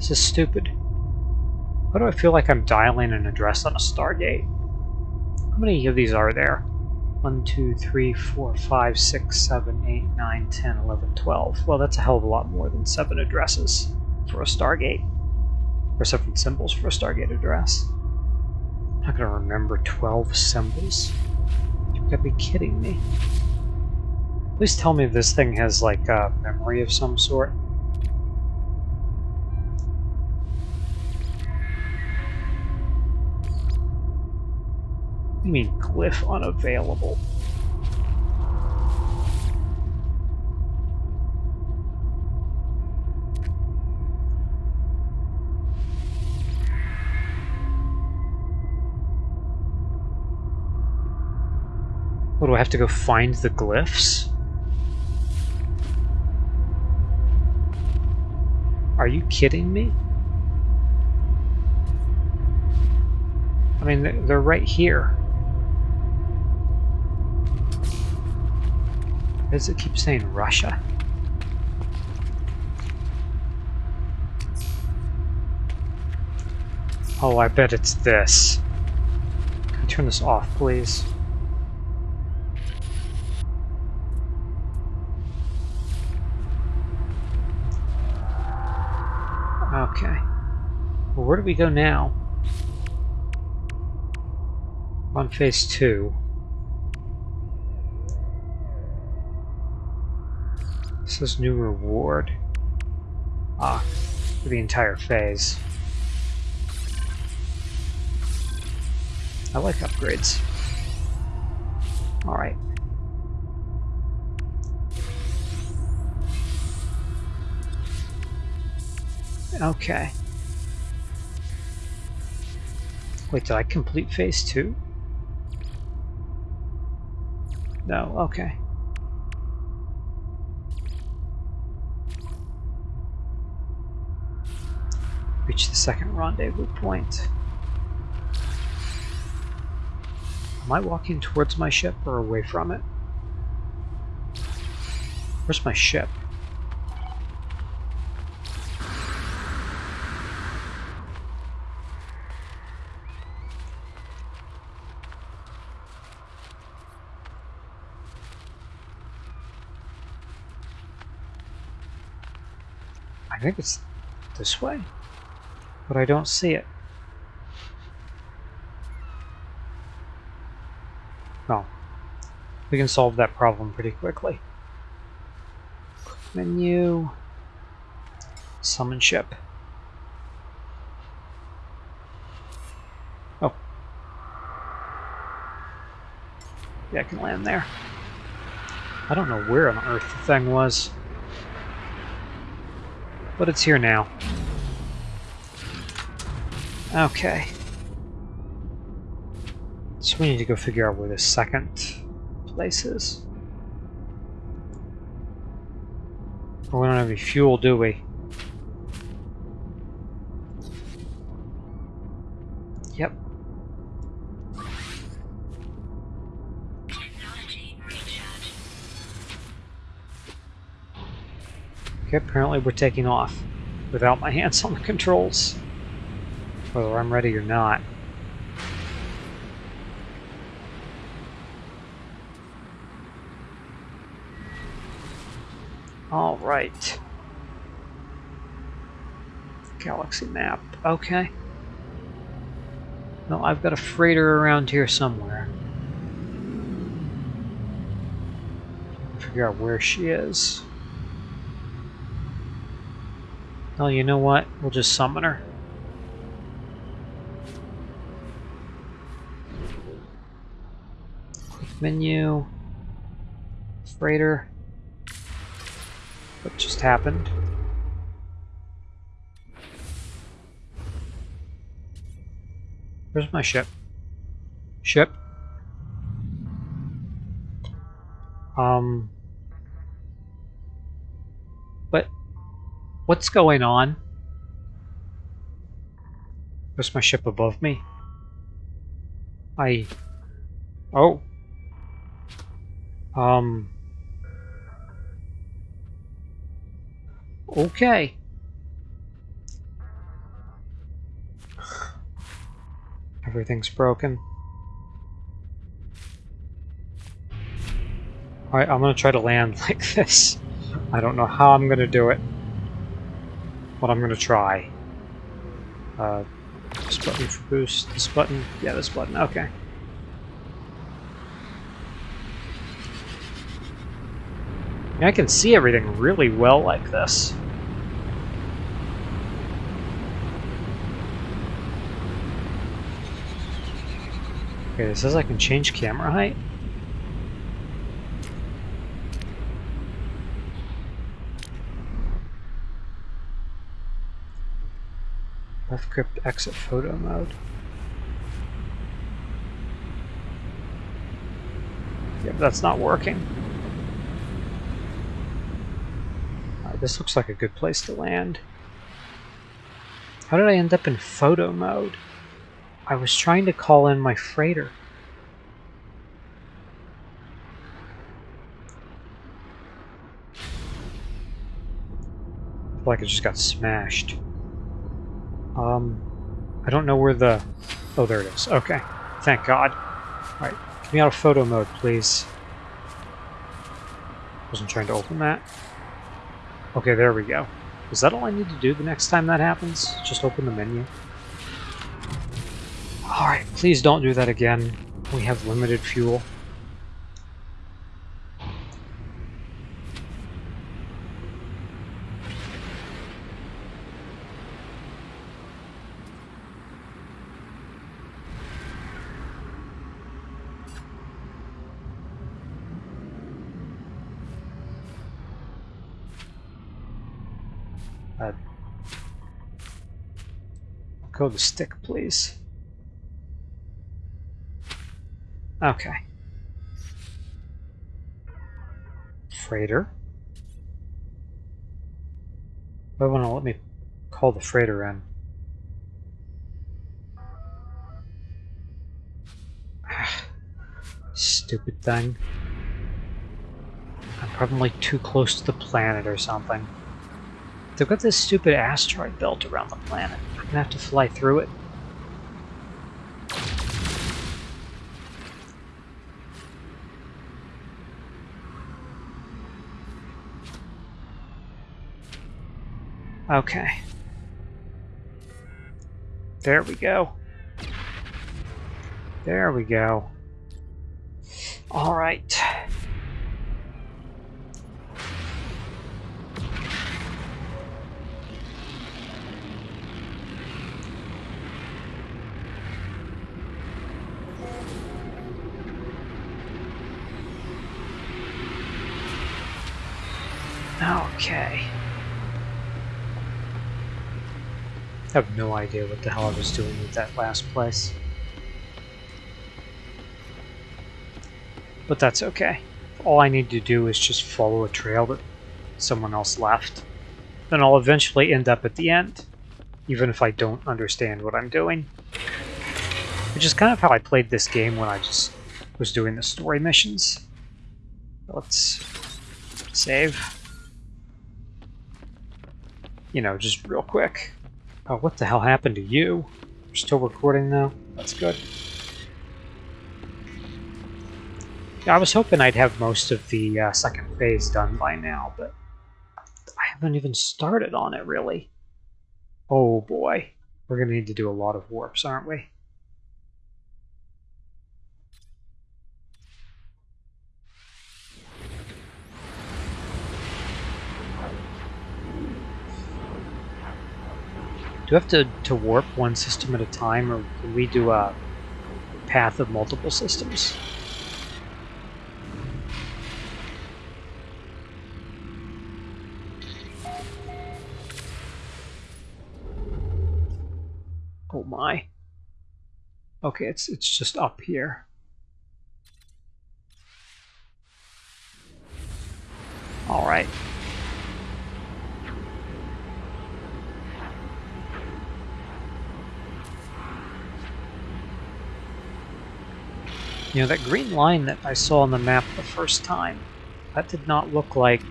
This is stupid. Why do I feel like I'm dialing an address on a Stargate? How many of these are there? 1, 2, 3, 4, 5, 6, 7, 8, 9, 10, 11, 12. Well, that's a hell of a lot more than 7 addresses for a Stargate. Or 7 symbols for a Stargate address. I'm not going to remember 12 symbols. You've got to be kidding me. Please tell me this thing has, like, a memory of some sort. You mean glyph unavailable? What, do I have to go find the glyphs? Are you kidding me? I mean, they're right here. Does it keep saying Russia? Oh, I bet it's this. Can you turn this off, please? Okay. Well, where do we go now? On phase two. This new reward. Ah, for the entire phase. I like upgrades. Alright. Okay. Wait, did I complete phase two? No, okay. Reach the second rendezvous point. Am I walking towards my ship or away from it? Where's my ship? I think it's this way but I don't see it. No. We can solve that problem pretty quickly. Menu. Summon ship. Oh. Yeah, I can land there. I don't know where on earth the thing was. But it's here now. Okay. So we need to go figure out where the second place is. we don't have any fuel, do we? Yep. Okay, apparently we're taking off without my hands on the controls whether I'm ready or not. All right. Galaxy map. Okay. Well, I've got a freighter around here somewhere. Figure out where she is. Well, you know what? We'll just summon her. Menu, freighter. What just happened? Where's my ship? Ship? Um... What? What's going on? Where's my ship above me? I... Oh. Um. Okay. Everything's broken. Alright, I'm gonna try to land like this. I don't know how I'm gonna do it. But I'm gonna try. Uh, this button for boost, this button, yeah this button, okay. I can see everything really well like this. Okay, it says I can change camera height. Left grip exit photo mode. Yep, that's not working. This looks like a good place to land. How did I end up in photo mode? I was trying to call in my freighter. I like it just got smashed. Um, I don't know where the... Oh, there it is. Okay. Thank God. Alright, get me out of photo mode, please. Wasn't trying to open that. Okay, there we go. Is that all I need to do the next time that happens? Just open the menu? Alright, please don't do that again. We have limited fuel. Uh, go the stick, please. Okay. Freighter. I want to let me call the freighter in. Stupid thing. I'm probably too close to the planet or something. They've got this stupid asteroid belt around the planet. I'm gonna have to fly through it. Okay. There we go. There we go. All right. Okay. I have no idea what the hell I was doing with that last place. But that's okay. All I need to do is just follow a trail that someone else left. Then I'll eventually end up at the end, even if I don't understand what I'm doing. Which is kind of how I played this game when I just was doing the story missions. Let's save you know, just real quick. Oh, what the hell happened to you? You're still recording now? That's good. I was hoping I'd have most of the uh, second phase done by now, but I haven't even started on it, really. Oh boy. We're going to need to do a lot of warps, aren't we? Do we have to, to warp one system at a time, or can we do a path of multiple systems? Oh my. Okay, it's it's just up here. All right. You know, that green line that I saw on the map the first time, that did not look like...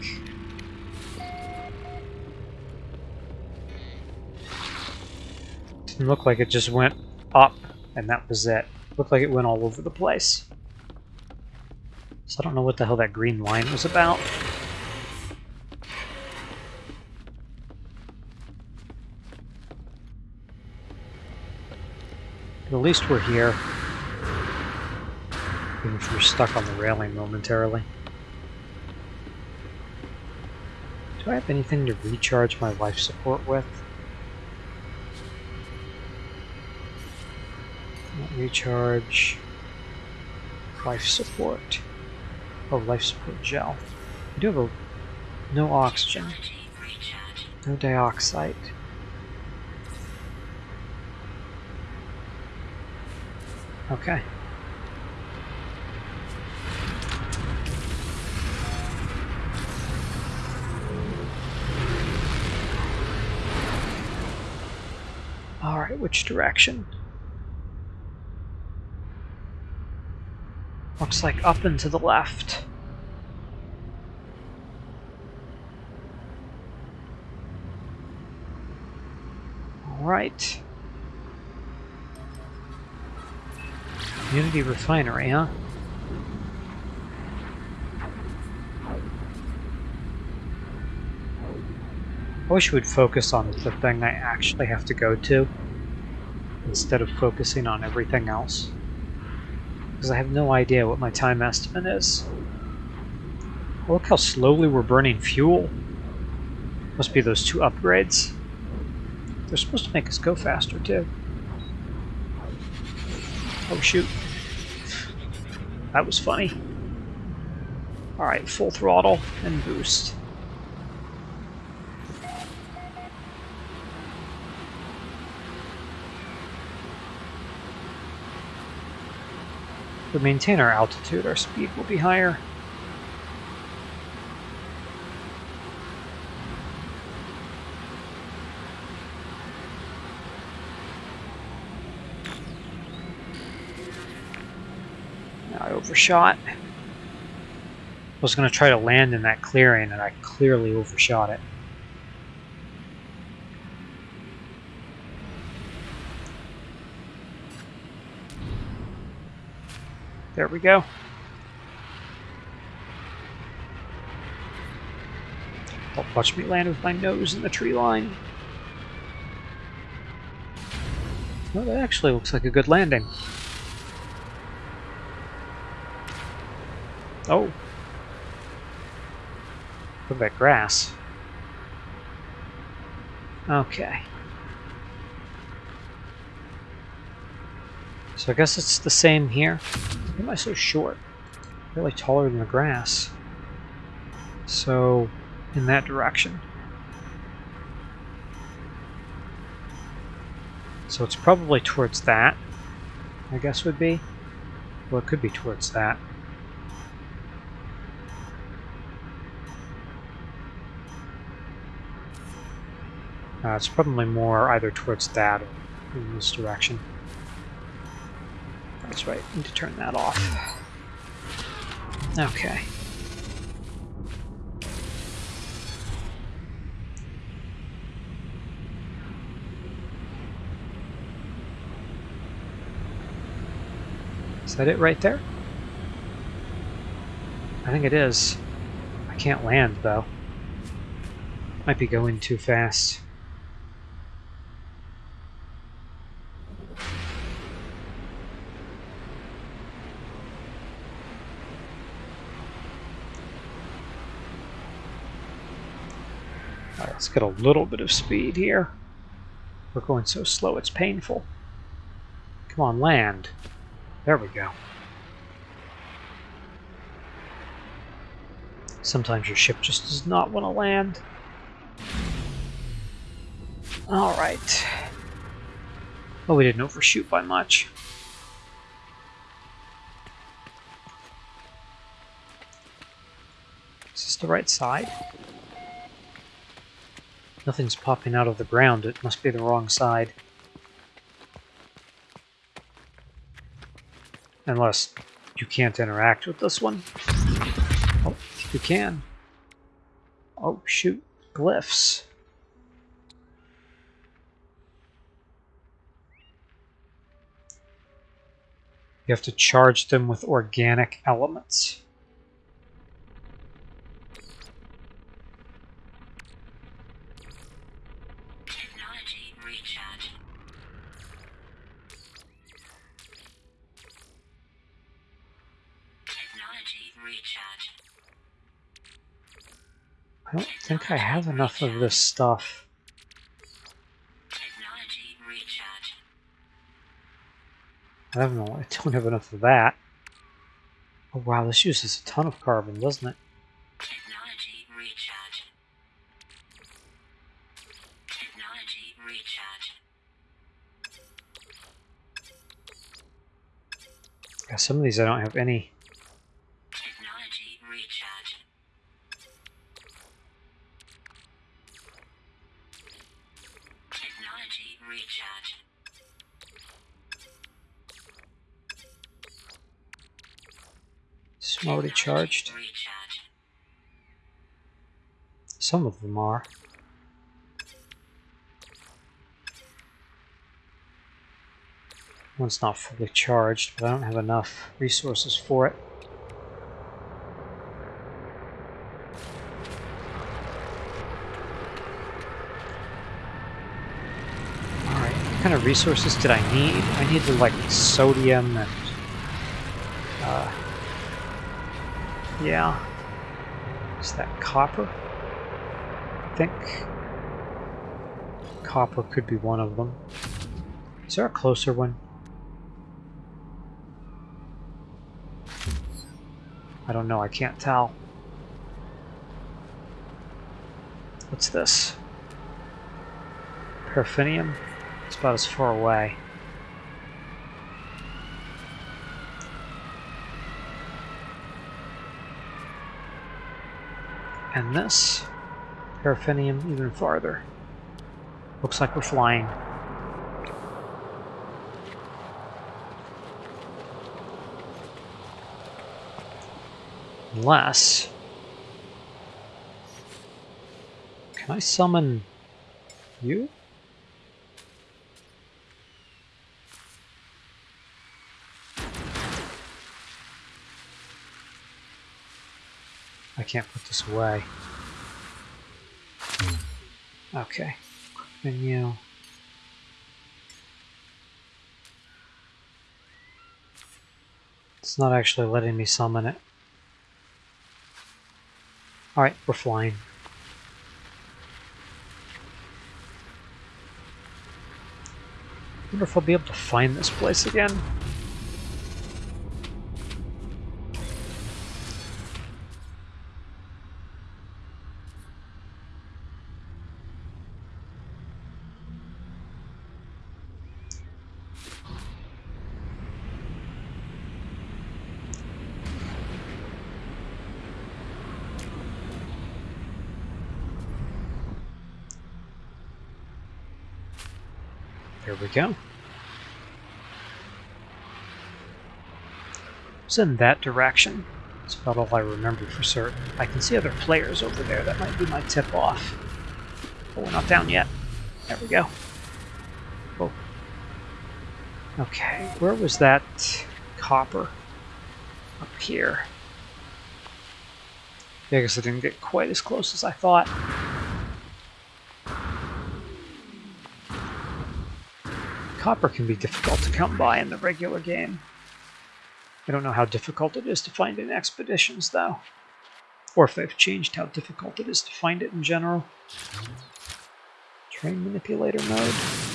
Didn't look like it just went up And that was it. Looked like it went all over the place. So I don't know what the hell that green line was about. But at least we're here. If we're stuck on the railing momentarily. Do I have anything to recharge my life support with? recharge life support. Oh, life support gel. I do have a no oxygen, no dioxide. Okay. Which direction? Looks like up and to the left. Alright. Unity Refinery, huh? I wish we would focus on the thing I actually have to go to instead of focusing on everything else. Because I have no idea what my time estimate is. Oh, look how slowly we're burning fuel. Must be those two upgrades. They're supposed to make us go faster too. Oh shoot. That was funny. Alright, full throttle and boost. We maintain our altitude, our speed will be higher. Now I overshot. I was going to try to land in that clearing and I clearly overshot it. There we go. Oh, watch me land with my nose in the tree line. Well, that actually looks like a good landing. Oh. Look at that grass. Okay. So I guess it's the same here. Why am I so short? Really taller than the grass. So, in that direction. So it's probably towards that, I guess would be. Well, it could be towards that. Uh, it's probably more either towards that or in this direction. That's right, need to turn that off. Okay. Is that it right there? I think it is. I can't land, though. Might be going too fast. Get a little bit of speed here. We're going so slow it's painful. Come on, land. There we go. Sometimes your ship just does not want to land. Alright. Oh, we didn't overshoot by much. Is this the right side? Nothing's popping out of the ground. It must be the wrong side. Unless you can't interact with this one. Oh, you can. Oh, shoot. Glyphs. You have to charge them with organic elements. Technology recharge. Technology recharge. I don't think I have enough of this stuff. I don't know. I don't have enough of that. Oh wow, this uses a ton of carbon, doesn't it? Technology recharge. Technology recharge. Yeah, some of these I don't have any. Some already charged. Some of them are. One's not fully charged, but I don't have enough resources for it. Alright, what kind of resources did I need? I needed like sodium and... Uh, yeah. Is that copper? I think copper could be one of them. Is there a closer one? I don't know, I can't tell. What's this? Paraffinium? It's about as far away. And this? Paraffinium even farther. Looks like we're flying. Unless... Can I summon you? I can't put this away. Okay. Menu. It's not actually letting me summon it. Alright, we're flying. wonder if I'll be able to find this place again. There we go. It's in that direction. That's about all I remember for certain. I can see other players over there. That might be my tip off. But we're not down yet. There we go. Oh. Okay, where was that copper? Up here. Yeah, I guess I didn't get quite as close as I thought. Copper can be difficult to come by in the regular game. I don't know how difficult it is to find in expeditions, though. Or if they've changed how difficult it is to find it in general. Terrain manipulator mode.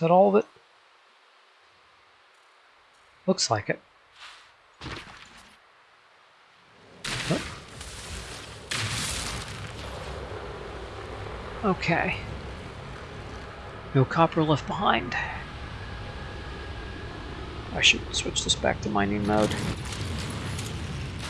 That all of it? Looks like it. Okay. No copper left behind. I should switch this back to mining mode.